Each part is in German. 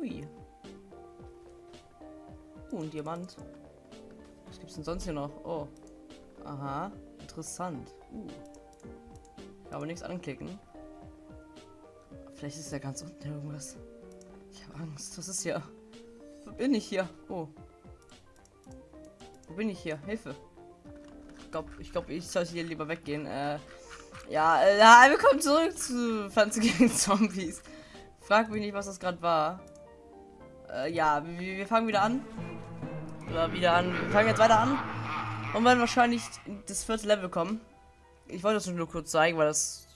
Ui. Uh, ein Diamant. Was gibt's denn sonst hier noch? Oh. Aha. Interessant. Uh. Aber nichts anklicken. Vielleicht ist ja ganz unten irgendwas. Ich habe Angst. Was ist hier? Wo bin ich hier? Oh. Wo bin ich hier? Hilfe. Ich glaube, ich, glaub, ich sollte hier lieber weggehen. Äh, ja, äh, willkommen zurück zu Pflanze gegen Zombies. Frag mich nicht, was das gerade war. Äh, ja, wir, wir fangen wieder an. Oder wieder an. Wir fangen jetzt weiter an. Und werden wahrscheinlich in das vierte Level kommen. Ich wollte das nur kurz zeigen, weil das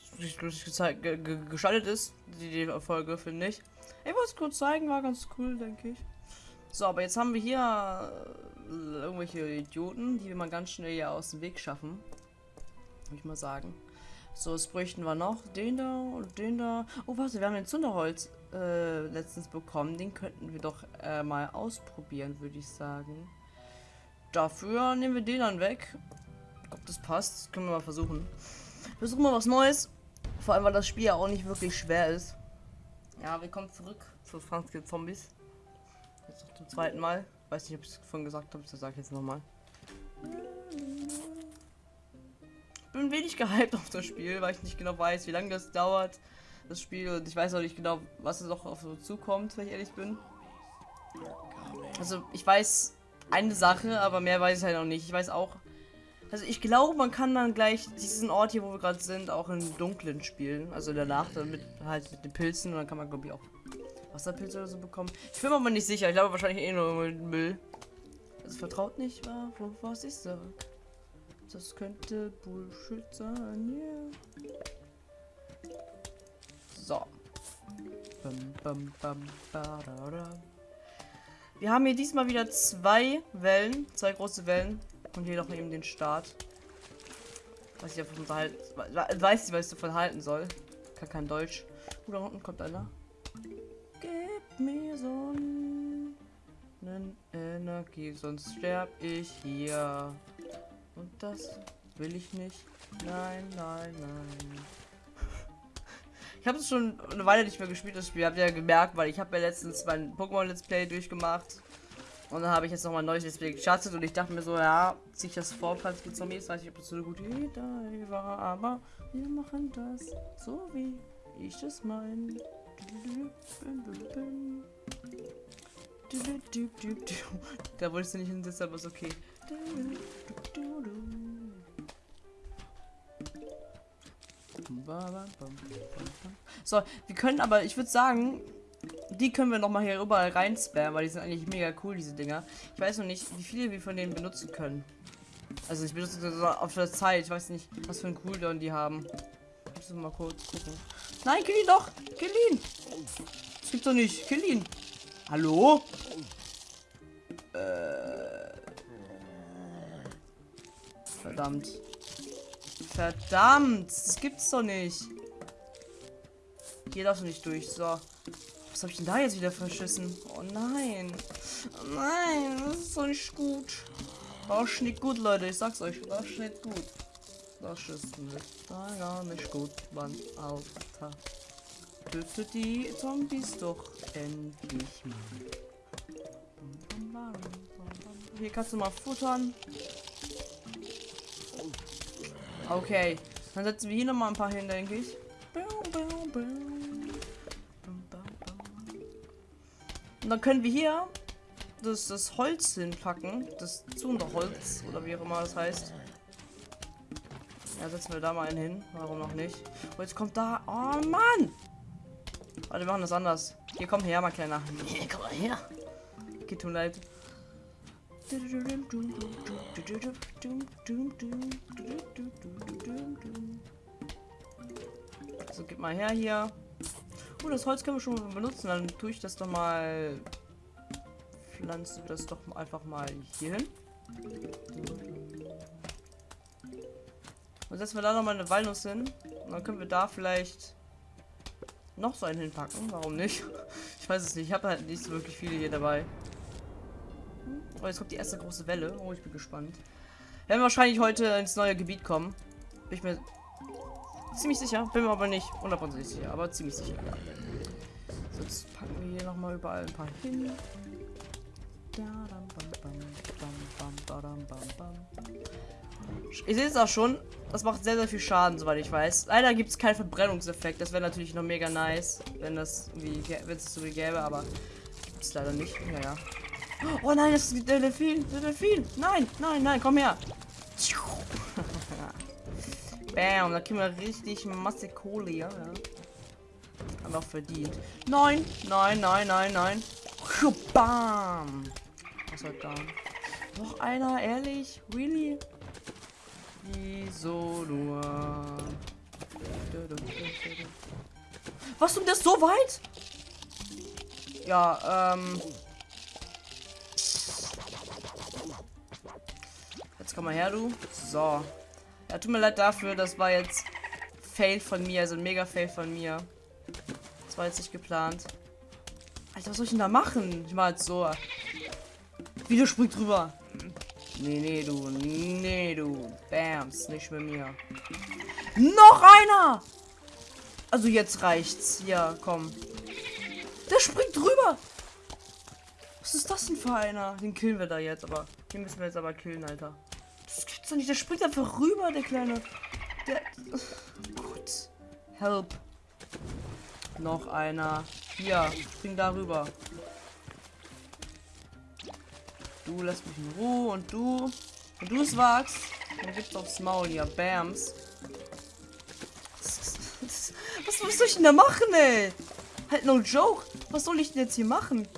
gestaltet ist. Die, die Folge, finde ich. Ich wollte es kurz zeigen, war ganz cool, denke ich. So, aber jetzt haben wir hier äh, irgendwelche Idioten, die wir mal ganz schnell hier aus dem Weg schaffen. Würde ich mal sagen. So, was bräuchten wir noch? Den da und den da. Oh, warte, wir haben den Zunderholz äh, letztens bekommen. Den könnten wir doch äh, mal ausprobieren, würde ich sagen. Dafür nehmen wir den dann weg. Glaube, das passt. Das können wir mal versuchen. Versuchen wir was Neues. Vor allem, weil das Spiel ja auch nicht wirklich schwer ist. Ja, wir kommen zurück zu Franz Zombies. Jetzt noch zum zweiten Mal. Weiß nicht, ob ich es vorhin gesagt habe. Das sage ich jetzt nochmal. bin wenig gehypt auf das Spiel, weil ich nicht genau weiß, wie lange das dauert, das Spiel. Und ich weiß auch nicht genau, was es noch auf uns zukommt, wenn ich ehrlich bin. Also, ich weiß eine Sache, aber mehr weiß ich halt noch nicht. Ich weiß auch. Also, ich glaube, man kann dann gleich diesen Ort hier, wo wir gerade sind, auch im Dunklen spielen. Also in der Nacht, mit, halt mit den Pilzen. Und dann kann man, glaube ich, auch Wasserpilze oder so bekommen. Ich bin mir aber nicht sicher. Ich glaube wahrscheinlich eh nur Müll. Also vertraut nicht, was ich sage. Das könnte Bullshit sein, yeah. So. Wir haben hier diesmal wieder zwei Wellen, zwei große Wellen. Und hier noch eben den Start. Was ich davon halt, weiß nicht, was ich davon halten soll. Kann kein Deutsch. Oh, da unten kommt einer. Gib mir so einen Energie, sonst sterb ich hier. Und das will ich nicht. Nein, nein, nein. Ich habe es schon eine Weile nicht mehr gespielt, das Spiel. Habt ihr ja gemerkt, weil ich habe ja letztens mein Pokémon Let's Play durchgemacht. Und dann habe ich jetzt noch mal ein neues Let's Play gestartet und ich dachte mir so, ja, sich das vor, falls mit Zombies, weiß ich, ob das so eine gute Idee war, aber wir machen das so wie ich das meine. Da wolltest du nicht hin, deshalb ist okay. So, wir können aber, ich würde sagen, die können wir noch mal hier überall rein spammen, weil die sind eigentlich mega cool, diese Dinger. Ich weiß noch nicht, wie viele wir von denen benutzen können. Also ich benutze das auf der Zeit. Ich weiß nicht, was für ein Cooldown die haben. Ich muss mal kurz gucken. Nein, kill ihn doch! Kill ihn! Das gibt's doch nicht. Kill ihn! Hallo? Äh. Verdammt. Verdammt! Das gibt's doch nicht. Hier darfst du nicht durch. So. Was habe ich denn da jetzt wieder verschissen? Oh nein. Oh nein, das ist doch nicht gut. Das ist nicht gut, Leute. Ich sag's euch. Das ist nicht gut. Das ist nicht, gar nicht gut, Mann. Alter. Dürfte die Zombies doch endlich mal. Hier kannst du mal futtern. Okay. Dann setzen wir hier noch mal ein paar hin, denke ich. Und dann können wir hier das, das Holz hinpacken. Das Zunderholz oder wie auch immer das heißt. Ja, setzen wir da mal einen hin. Warum noch nicht? Oh, jetzt kommt da. Oh Mann! Warte, wir machen das anders. Hier, komm her, mal kleiner. Hier, komm mal her. Geht tut leid. So, gib mal her hier. Oh, das Holz können wir schon benutzen. Dann tue ich das doch mal. Pflanze das doch einfach mal hier hin. Und setzen wir da noch mal eine Walnuss hin. Und dann können wir da vielleicht noch so einen hinpacken. Warum nicht? Ich weiß es nicht. Ich habe halt nicht so wirklich viele hier dabei. Oh, jetzt kommt die erste große Welle. Oh, ich bin gespannt. Werden wir wahrscheinlich heute ins neue Gebiet kommen. Bin ich mir ziemlich sicher. Bin mir aber nicht hundertprozentig sicher, aber ziemlich sicher. So, jetzt packen wir hier nochmal überall ein paar hin. Ich sehe es auch schon. Das macht sehr, sehr viel Schaden, soweit ich weiß. Leider gibt es keinen Verbrennungseffekt. Das wäre natürlich noch mega nice, wenn das irgendwie, wenn es so gäbe, aber gibt es leider nicht. Ja, ja. Oh nein, das ist der Delfin. Der Delfin. Nein, nein, nein, komm her. Bam, da kriegen wir richtig Masse Kohle, ja. Wir auch verdient. Nein, nein, nein, nein, nein. Bam. Was soll da? Noch einer, ehrlich? Really? Wieso nur? Was um das so weit? Ja, ähm. Komm mal her, du. So. Ja, tut mir leid dafür, das war jetzt Fail von mir, also ein mega Fail von mir. Das war jetzt nicht geplant. Alter, was soll ich denn da machen? Ich mach jetzt so. Wieder springt drüber. Nee, nee, du. Nee, du. Bams. Nicht mit mir. Noch einer! Also jetzt reicht's. Ja, komm. Der springt drüber. Was ist das denn für einer? Den killen wir da jetzt, aber. Den müssen wir jetzt aber killen, Alter. Gibt's doch nicht. Der springt einfach rüber, der kleine. Der. Gut. Help. Noch einer. Hier, spring da rüber. Du lässt mich in Ruhe und du. Wenn du es wagst, dann gibt's aufs Maul hier. Bams. Was, was soll ich denn da machen, ey? Halt no joke. Was soll ich denn jetzt hier machen?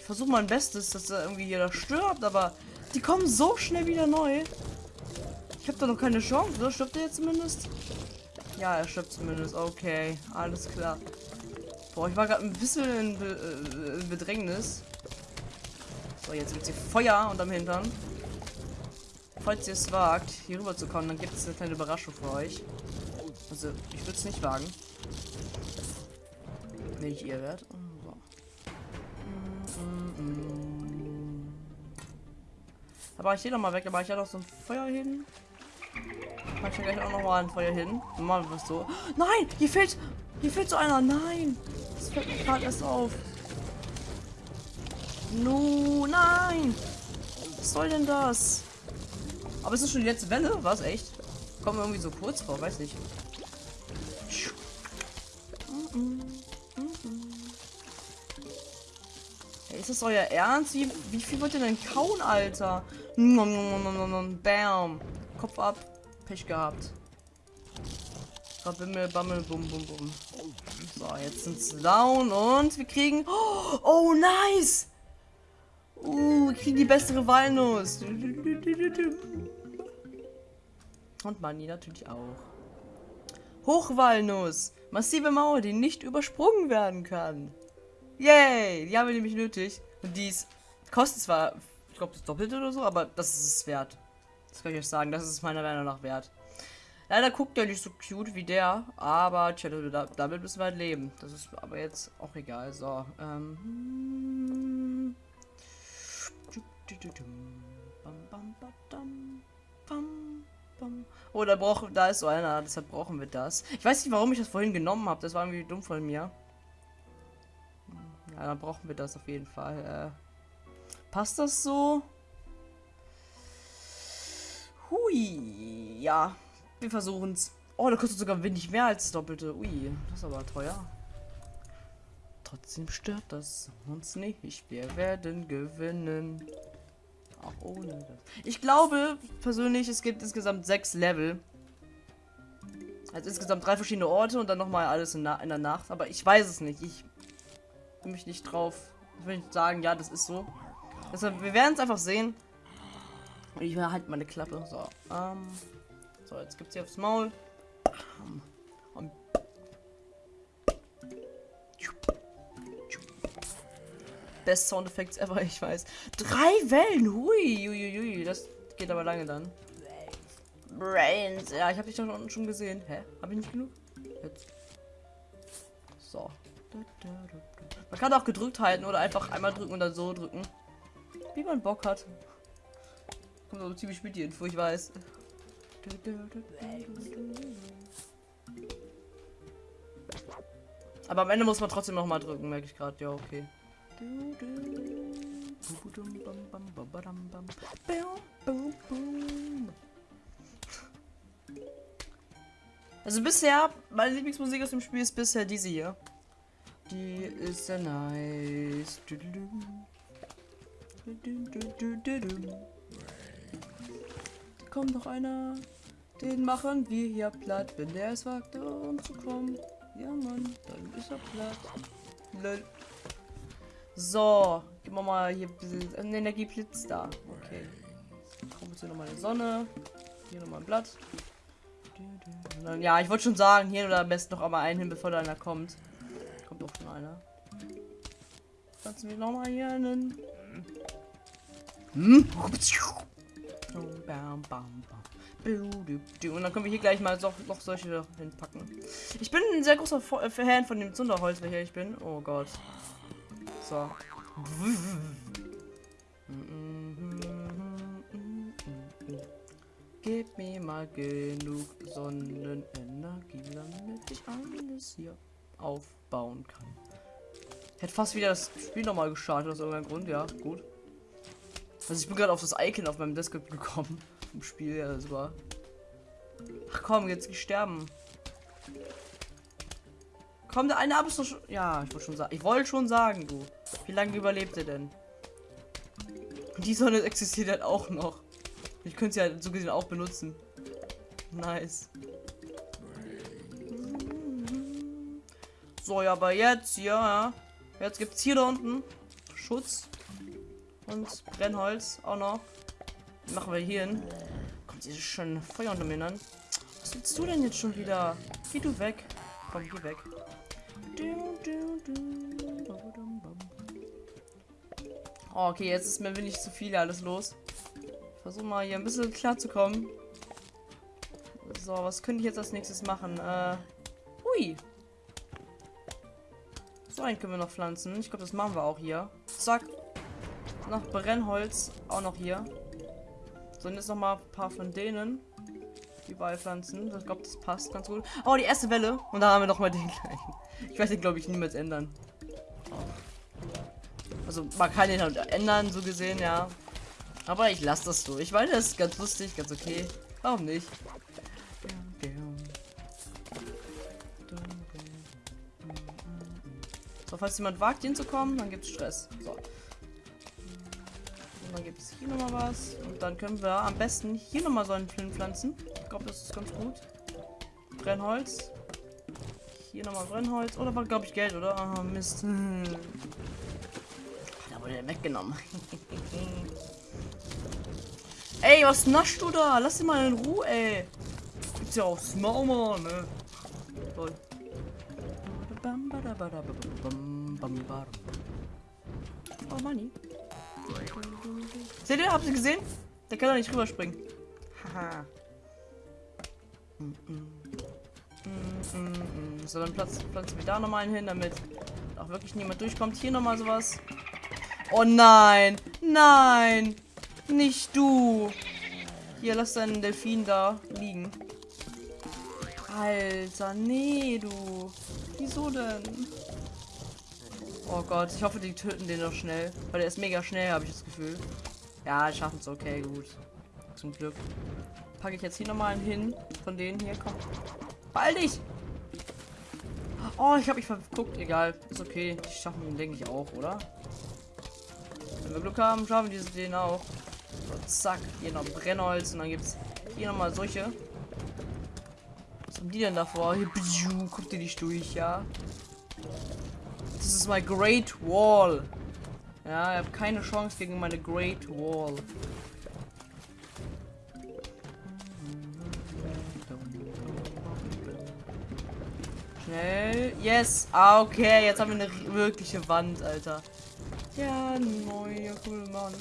Ich versuche mein Bestes, dass er irgendwie jeder stirbt, aber die kommen so schnell wieder neu. Ich habe da noch keine Chance, oder? Stirbt er jetzt zumindest? Ja, er stirbt zumindest. Okay, alles klar. Boah, ich war gerade ein bisschen in, Be äh, in Bedrängnis. So, jetzt gibt es hier Feuer unterm Hintern. Falls ihr es wagt, hier rüber zu kommen, dann gibt es eine kleine Überraschung für euch. Also, ich würde es nicht wagen. Ich ihr werde. Da war ich hier noch mal weg, da war ich ja noch so ein Feuer hin. Mach ich ja gleich auch noch mal ein Feuer hin. Mal was so. Nein, hier fehlt, hier fehlt so einer. Nein. Das fällt mir gerade erst auf. No, nein. Was soll denn das? Aber ist das schon die letzte Welle? Was, echt? Kommen wir irgendwie so kurz vor, weiß nicht. Ist das euer Ernst? Wie, wie viel wollt ihr denn kauen, Alter? Bam. Kopf ab. Pech gehabt. Rabimmel, bammel, bum, bum, bum. So, jetzt sind sie down und wir kriegen... Oh, nice! Uh, wir kriegen die bessere Walnuss. Und Money natürlich auch. Hochwalnuss. Massive Mauer, die nicht übersprungen werden kann. Yay! Die haben wir nämlich nötig. Und dies kostet zwar, glaube, das Doppelte oder so, aber das ist es wert. Das kann ich euch sagen. Das ist meiner Meinung nach wert. Leider guckt er nicht so cute wie der, aber tja, damit müssen wir halt leben. Das ist aber jetzt auch egal. So, ähm. Oh, da braucht, da ist so einer, deshalb brauchen wir das. Ich weiß nicht, warum ich das vorhin genommen habe. Das war irgendwie dumm von mir. Ja, dann brauchen wir das auf jeden Fall. Äh, passt das so? Hui, ja. Wir versuchen es. Oh, da kostet sogar wenig mehr als das Doppelte. Ui, das ist aber teuer. Trotzdem stört das uns nicht. Wir werden gewinnen. Auch ohne das. Ich glaube persönlich, es gibt insgesamt sechs Level. Also insgesamt drei verschiedene Orte und dann nochmal alles in, in, der Nacht. Aber ich weiß es nicht. Ich will mich nicht drauf. Ich will nicht sagen, ja, das ist so. Deshalb, wir werden es einfach sehen. Ich halt meine Klappe. So, ähm. So, jetzt gibt's hier aufs Maul. Und Best Sound Effects ever, ich weiß. Drei Wellen, hui, hui, hui, das geht aber lange dann. Brains, ja, ich habe dich doch schon, schon gesehen. Hä? Habe ich nicht genug? Jetzt. So. Man kann auch gedrückt halten oder einfach einmal drücken und dann so drücken. Wie man Bock hat. Kommt aber ziemlich mit die Info, ich weiß. Aber am Ende muss man trotzdem noch mal drücken, merke ich gerade. Ja, okay. Also bisher, meine Lieblingsmusik aus dem Spiel ist bisher diese hier. Die ist sehr nice. Kommt noch einer. Den machen wir hier platt, wenn der es wagt, umzukommen. Ja, Mann, dann ist er platt. Lol. So, geben wir mal hier ein bisschen Energieblitz da. Okay. Kommt jetzt hier nochmal eine Sonne. Hier nochmal ein Blatt. Ja, ich wollte schon sagen, hier oder am besten noch einmal einen hin, bevor da einer kommt. Kommt doch schon einer. Pflanzen wir nochmal hier einen. Und dann können wir hier gleich mal so, noch solche hinpacken. Ich bin ein sehr großer äh, Fan von dem Zunderholz, welcher ich bin. Oh Gott. So. Gib mir mal genug Sonnenenergie, damit ich alles hier aufbauen kann. Hätte fast wieder das Spiel nochmal gestartet aus irgendeinem Grund, ja, gut. Also ich bin gerade auf das Icon auf meinem Desktop gekommen. Im Spiel, ja, das war. Ach komm, jetzt sterben. Komm, der eine ab ist doch schon. Ja, ich wollte schon sagen. Ich wollte schon sagen, du. Wie lange überlebt er denn? Die Sonne existiert halt auch noch. Ich könnte sie halt so gesehen auch benutzen. Nice. So, ja, aber jetzt, ja. Jetzt gibt es hier da unten Schutz und Brennholz auch noch. Machen wir hier hin. Kommt dieses schöne Feuer unter mir an. Was willst du denn jetzt schon wieder? Geh du weg. Komm, geh weg. Oh, okay, jetzt ist mir wenig zu viel alles los. Versuche mal hier ein bisschen klar zu kommen. So, was könnte ich jetzt als nächstes machen? Äh, hui. So einen können wir noch pflanzen. Ich glaube, das machen wir auch hier. Zack. Noch Brennholz. Auch noch hier. So, und jetzt noch mal ein paar von denen. Die Beipflanzen. Ich glaube, das passt ganz gut. Oh, die erste Welle. Und dann haben wir noch mal den gleichen. Ich werde den, glaube ich, niemals ändern. Also, man kann den halt ändern, so gesehen, ja. Aber ich lasse das so. Ich meine, das ist ganz lustig, ganz okay. Warum nicht? So, falls jemand wagt, hinzukommen, dann gibt es Stress. So. Und dann gibt es hier nochmal was. Und dann können wir am besten hier nochmal so einen Flint pflanzen. Ich glaube, das ist ganz gut. Brennholz. Hier nochmal Brennholz. Oder war, glaube ich, Geld, oder? Ah, Mist. Da wurde der weggenommen. ey, was naschst du da? Lass ihn mal in Ruhe, ey. Gibt's ja auch Smaumer, ne? Toll. Oh, Money. Seht ihr? Habt ihr gesehen? Der kann doch nicht rüberspringen. Haha. So, dann pflanzen wir da nochmal hin, damit auch wirklich niemand durchkommt. Hier nochmal sowas. Oh nein! Nein! Nicht du! Hier, lass deinen Delfin da liegen. Alter, nee, du. Wieso denn? Oh Gott, ich hoffe, die töten den noch schnell. Weil der ist mega schnell, habe ich das Gefühl. Ja, schaffen es okay, gut. Zum Glück. Packe ich jetzt hier nochmal einen hin. Von denen hier, komm. Ball dich! Oh, ich habe mich verguckt. Egal, ist okay. Die schaffen ihn, denke ich, auch, oder? Wenn wir Glück haben, schaffen diese den auch. So, zack, hier noch Brennholz und dann gibt es hier nochmal solche. Was haben die denn davor? Hier, guckt ihr nicht durch, ja? Das ist my Great Wall. Ja, ich habe keine Chance gegen meine Great Wall. Schnell. Yes. Ah, okay. Jetzt haben wir eine wirkliche Wand, Alter. Ja, neue cool, Mann.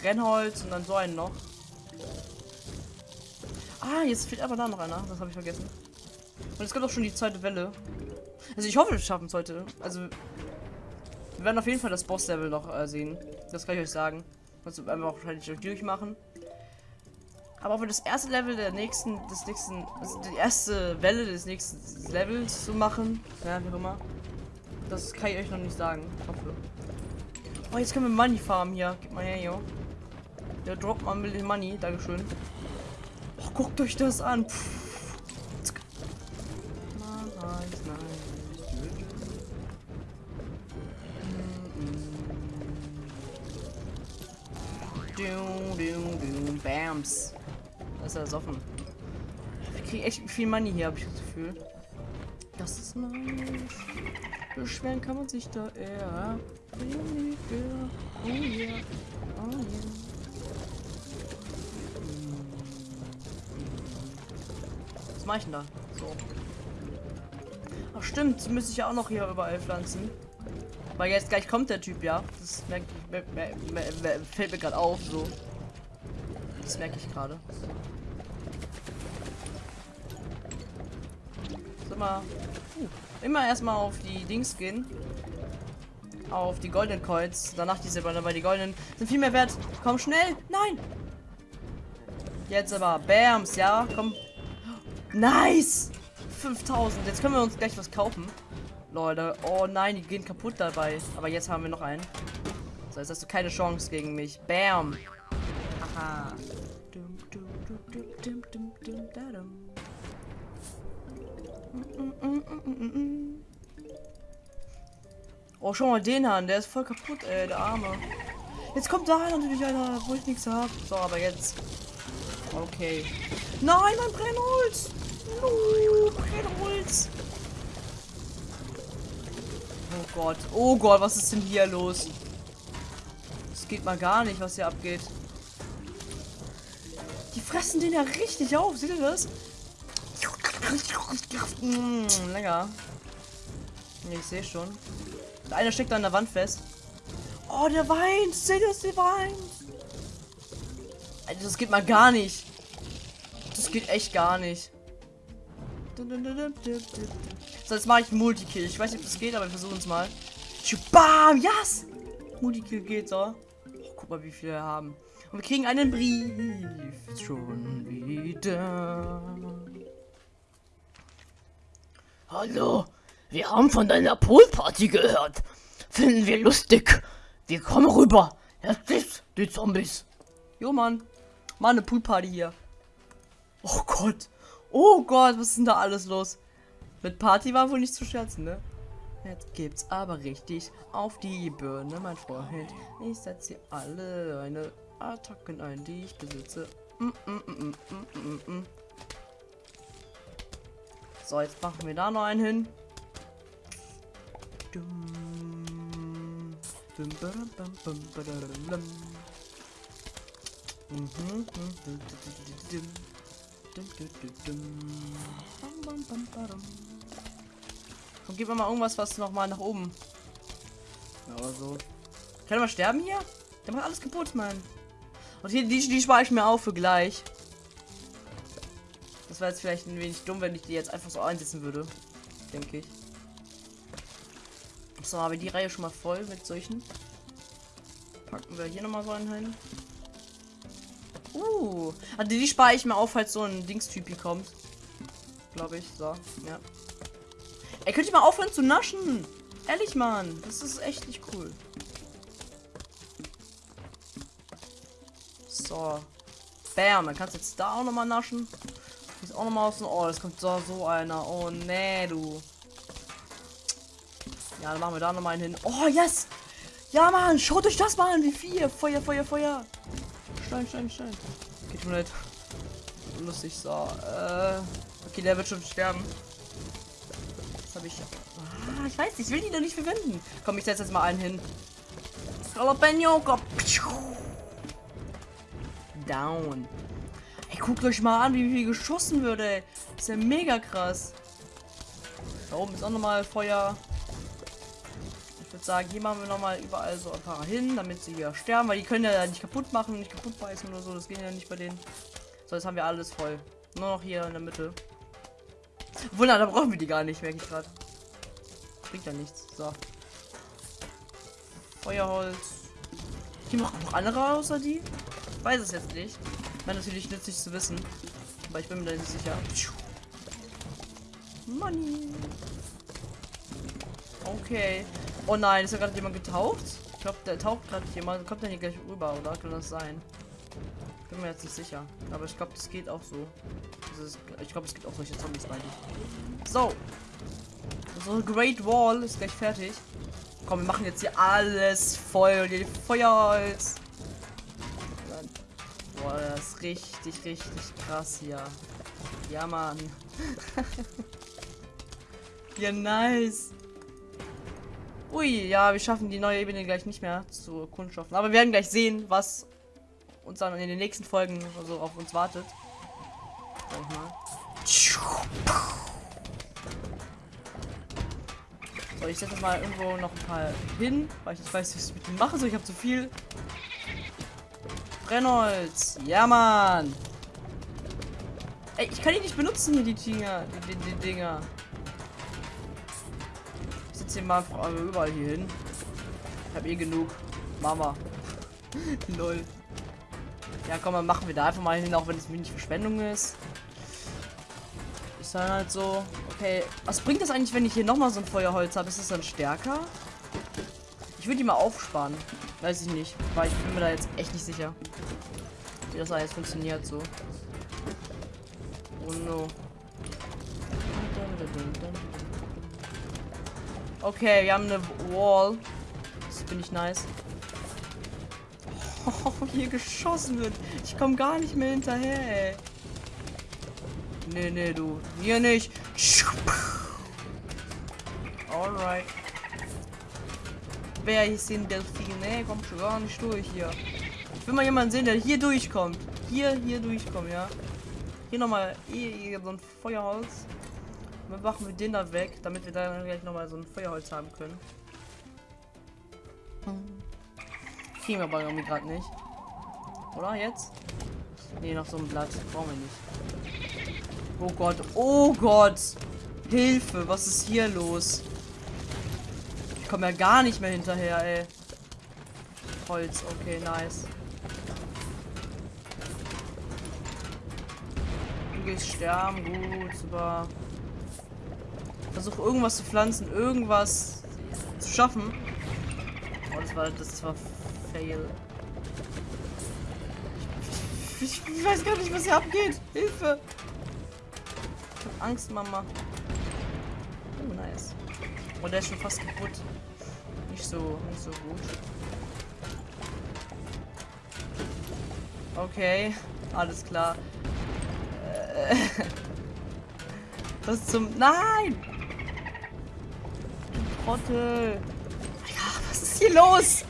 Brennholz und dann so einen noch. Ah, jetzt fehlt aber da noch einer. Das habe ich vergessen. Und es gibt auch schon die zweite Welle. Also ich hoffe, wir schaffen es heute. Also wir werden auf jeden Fall das Boss-Level noch äh, sehen. Das kann ich euch sagen. Also werden wir auch wahrscheinlich durchmachen. Aber für das erste Level der nächsten, des nächsten, also die erste Welle des nächsten Levels zu machen, ja, wie auch immer, das kann ich euch noch nicht sagen. Hoffe. Oh, jetzt können wir Money farmen hier. Gib mal her, jo. Der droppt mal ein bisschen Money. Dankeschön. Oh, guckt euch das an. Pff. Du, Bams. Da ist er offen. Wir kriegen echt viel Money hier, habe ich das Gefühl. Das ist nice. Beschweren kann man sich da eher. Oh yeah. Oh yeah. Was mache ich denn da? So. Ach stimmt, müsste ich ja auch noch hier überall pflanzen. Weil jetzt gleich kommt der Typ, ja. Das merke ich, mer mer mer fällt mir gerade auf, so. Das merke ich gerade. Mal. Uh, immer erstmal auf die Dings gehen. Auf die goldenen Coins. Danach die silbernen, weil die goldenen sind viel mehr wert. Komm schnell. Nein. Jetzt aber. Bams, ja. Komm. Nice. 5000. Jetzt können wir uns gleich was kaufen. Leute. Oh nein, die gehen kaputt dabei. Aber jetzt haben wir noch einen. So, jetzt hast du keine Chance gegen mich. Bam. Aha. Dum, dum, dum, dum, dum, dum, da, dum. Oh, schau mal den an, der ist voll kaputt, ey, der Arme. Jetzt kommt da natürlich einer, wo ich nichts habe. So, aber jetzt. Okay. Nein, mein Brennholz! No, Brennholz! Oh Gott, oh Gott, was ist denn hier los? Das geht mal gar nicht, was hier abgeht. Die fressen den ja richtig auf, seht ihr das? Mmh, lecker. Ich sehe schon. Der eine steckt an der Wand fest. Oh, der weint. Seht ihr, der weint. Alter, das geht mal gar nicht. Das geht echt gar nicht. So, jetzt mache ich Multikill. Ich weiß nicht, ob das geht, aber wir versuchen es mal. Bam, yes! Multikill geht so. Oh, guck mal, wie viele wir haben. Und wir kriegen einen Brief. Schon wieder. Hallo, wir haben von deiner Poolparty gehört. Finden wir lustig. Wir kommen rüber. Jetzt die Zombies. Jo, Mann. Mal eine Poolparty hier. Oh Gott. Oh Gott, was ist denn da alles los? Mit Party war wohl nicht zu scherzen, ne? Jetzt gibt's aber richtig auf die Birne, mein Freund. Ich setze hier alle eine Attacken ein, die ich besitze. Mm, mm, mm, mm, mm, mm. So, jetzt machen wir da noch einen hin. Und gib mir mal irgendwas, was noch mal nach oben. Aber so. Kann man sterben hier? Der macht alles kaputt, Mann. Und hier, die, die spare ich mir auf für gleich. Das war jetzt vielleicht ein wenig dumm, wenn ich die jetzt einfach so einsetzen würde. Denke ich. So, habe die Reihe schon mal voll mit solchen. Packen wir hier nochmal so einen hin. Uh, also die spare ich mir auf, falls so ein Dingstyp kommt. Glaube ich. So, ja. Ey, könnt ihr mal aufhören zu naschen? Ehrlich, Mann. Das ist echt nicht cool. So. Bam, dann kannst du jetzt da auch nochmal naschen. Ist auch nochmal aus dem. Oh, das kommt so, so einer. Oh, nee, du. Ja, dann machen wir da nochmal einen hin. Oh, yes! Ja, Mann, schaut euch das mal an, wie viel. Feuer, Feuer, Feuer. Stein, Stein, Stein. Tut mir leid. Lustig, so. Äh, okay, der wird schon sterben. Das habe ich. Ah, ich weiß, ich will die doch nicht verwenden. Komm, ich setze jetzt mal einen hin. Jalapeno, Down. Ey, guckt euch mal an, wie viel geschossen wird, ey. ist ja mega krass. Da oben ist auch nochmal Feuer. Ich würde sagen, hier machen wir nochmal überall so ein paar hin, damit sie hier sterben, weil die können ja nicht kaputt machen, nicht kaputt beißen oder so. Das geht ja nicht bei denen. So, jetzt haben wir alles voll. Nur noch hier in der Mitte. Wunder, da brauchen wir die gar nicht, merke ich gerade. Bringt ja nichts. So. Feuerholz. Die machen noch andere außer die? Ich weiß es jetzt nicht. Wäre natürlich nützlich zu wissen. Aber ich bin mir da nicht sicher. Money. Okay. Oh nein, ist da gerade jemand getaucht? Ich glaube, der taucht gerade jemand. Kommt dann hier gleich rüber, oder? Kann das sein? Bin mir jetzt nicht sicher. Aber ich glaube, das geht auch so. Ist, ich glaube, es gibt auch solche Zombies bei dir. So. So Great Wall ist gleich fertig. Komm, wir machen jetzt hier alles voll und hier Feuerholz. Ist richtig, richtig krass hier. Ja, Mann. ja, nice. Ui, ja, wir schaffen die neue Ebene gleich nicht mehr zu kundschaften. Aber wir werden gleich sehen, was uns dann in den nächsten Folgen so auf uns wartet. Sag ich mal. So, ich setze mal irgendwo noch ein paar hin, weil ich nicht weiß, was ich mit denen mache. So, ich habe zu viel. Brennholz. Ja, Mann. Ey, ich kann die nicht benutzen hier, die Dinger. Die, die, die Dinger. Ich setze hier mal überall hier hin. Ich habe eh genug. Mama. Lol. Ja, komm, dann machen wir da einfach mal hin, auch wenn es wenig Verschwendung ist. Ist dann halt so. Okay, was bringt das eigentlich, wenn ich hier nochmal so ein Feuerholz habe? Ist es dann stärker? Ich würde die mal aufsparen. Weiß ich nicht. Weil ich bin mir da jetzt echt nicht sicher. Wie das alles funktioniert so. Oh no. Okay, wir haben eine Wall. Das finde ich nice. Oh, hier geschossen wird. Ich komme gar nicht mehr hinterher, ey. Nee, nee, du. Hier nicht. Alright. Wer ist denn Delfin? Nee, kommt schon gar nicht durch hier. Ich will mal jemanden sehen, der hier durchkommt. Hier, hier durchkommt, ja. Hier nochmal hier, so ein Feuerholz. dann machen wir den da weg, damit wir dann gleich nochmal so ein Feuerholz haben können. Kriegen wir aber irgendwie gerade nicht. Oder jetzt? Nee, noch so ein Blatt. Brauchen wir nicht. Oh Gott. Oh Gott. Hilfe. Was ist hier los? Ich komme ja gar nicht mehr hinterher, ey. Holz. Okay, nice. Du gehst sterben. Gut, super. Versuch irgendwas zu pflanzen. Irgendwas zu schaffen. Oh, das war, das war fail. Ich, ich, weiß gar nicht, was hier abgeht. Hilfe. Ich hab Angst, Mama. Oh, der ist schon fast kaputt. Nicht so, nicht so gut. Okay, alles klar. Äh, was zum... Nein! Trottel. Ja, was ist hier los?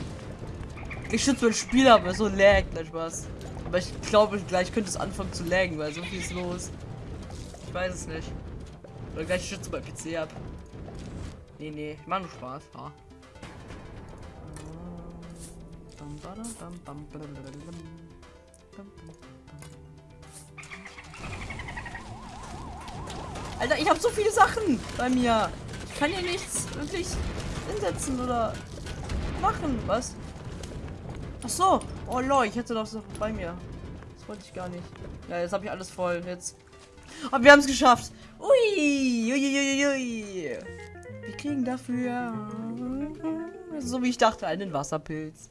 Ich schütze mein Spiel aber so lag, gleich was. Aber ich glaube, gleich könnte es anfangen zu laggen, weil so viel ist los. Ich weiß es nicht. Oder gleich schütze mein PC ab. Nee, nee, ich mach nur Spaß. Ja. Alter, ich habe so viele Sachen bei mir. Ich kann hier nichts wirklich hinsetzen oder machen. Was? Ach so. Oh lol, ich hätte das noch bei mir. Das wollte ich gar nicht. Ja, jetzt habe ich alles voll. Jetzt. Aber wir haben es geschafft. Ui, ui, ui, ui. Wir kriegen dafür, so wie ich dachte, einen Wasserpilz.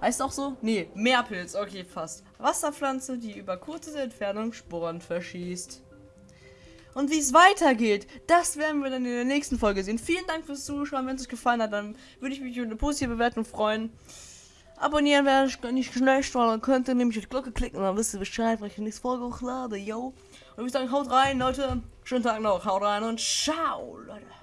Heißt auch so? Nee, Meerpilz. Okay, fast. Wasserpflanze, die über kurze Entfernung Sporen verschießt. Und wie es weitergeht, das werden wir dann in der nächsten Folge sehen. Vielen Dank fürs Zuschauen. Wenn es euch gefallen hat, dann würde ich mich über eine positive Bewertung freuen. Abonnieren wäre nicht schlecht, weil dann könnt ihr nämlich die Glocke klicken und dann wisst ihr Bescheid, wenn ich die nächste Folge hochlade, yo. Und ich würde sagen, haut rein, Leute. Schönen Tag noch, haut rein und ciao, Leute.